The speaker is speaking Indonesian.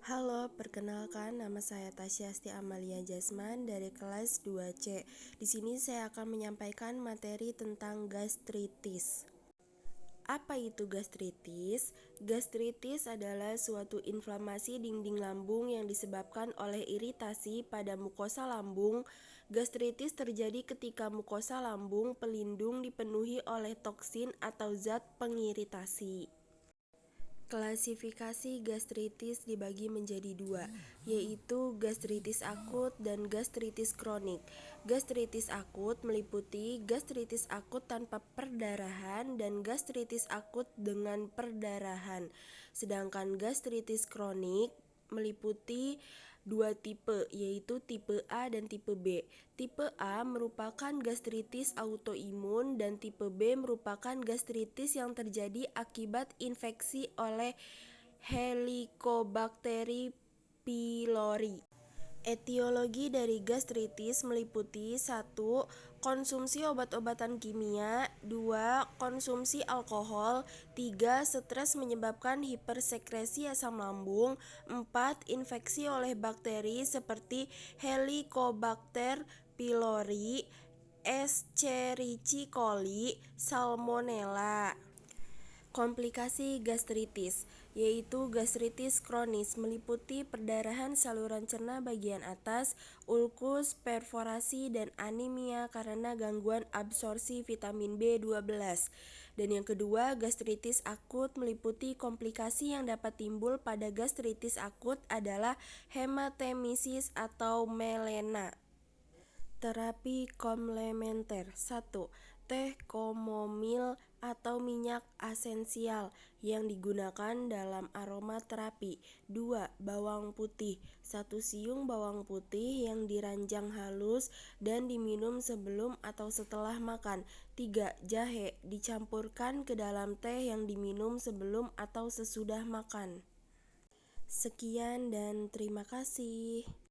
Halo, perkenalkan nama saya Tasyasti Amalia Jasman dari kelas 2C. Di sini saya akan menyampaikan materi tentang gastritis. Apa itu gastritis? Gastritis adalah suatu inflamasi dinding lambung yang disebabkan oleh iritasi pada mukosa lambung. Gastritis terjadi ketika mukosa lambung pelindung dipenuhi oleh toksin atau zat pengiritasi. Klasifikasi gastritis dibagi menjadi dua, yaitu gastritis akut dan gastritis kronik. Gastritis akut meliputi gastritis akut tanpa perdarahan dan gastritis akut dengan perdarahan. Sedangkan gastritis kronik meliputi dua tipe, yaitu tipe A dan tipe B. Tipe A merupakan gastritis autoimun dan tipe B merupakan gastritis yang terjadi akibat infeksi oleh Helicobacter pylori. Etiologi dari gastritis meliputi 1. Konsumsi obat-obatan kimia 2. Konsumsi alkohol 3. Stres menyebabkan hipersekresi asam lambung 4. Infeksi oleh bakteri seperti Helicobacter pylori Escherichia coli, Salmonella Komplikasi gastritis, yaitu gastritis kronis meliputi perdarahan saluran cerna bagian atas, ulkus, perforasi, dan anemia karena gangguan absorpsi vitamin B12. Dan yang kedua, gastritis akut meliputi komplikasi yang dapat timbul pada gastritis akut adalah hematemesis atau melena. Terapi komplementer 1. Teh komomil atau minyak esensial yang digunakan dalam aromaterapi. 2. Bawang putih. 1 siung bawang putih yang diranjang halus dan diminum sebelum atau setelah makan. 3. Jahe dicampurkan ke dalam teh yang diminum sebelum atau sesudah makan. Sekian dan terima kasih.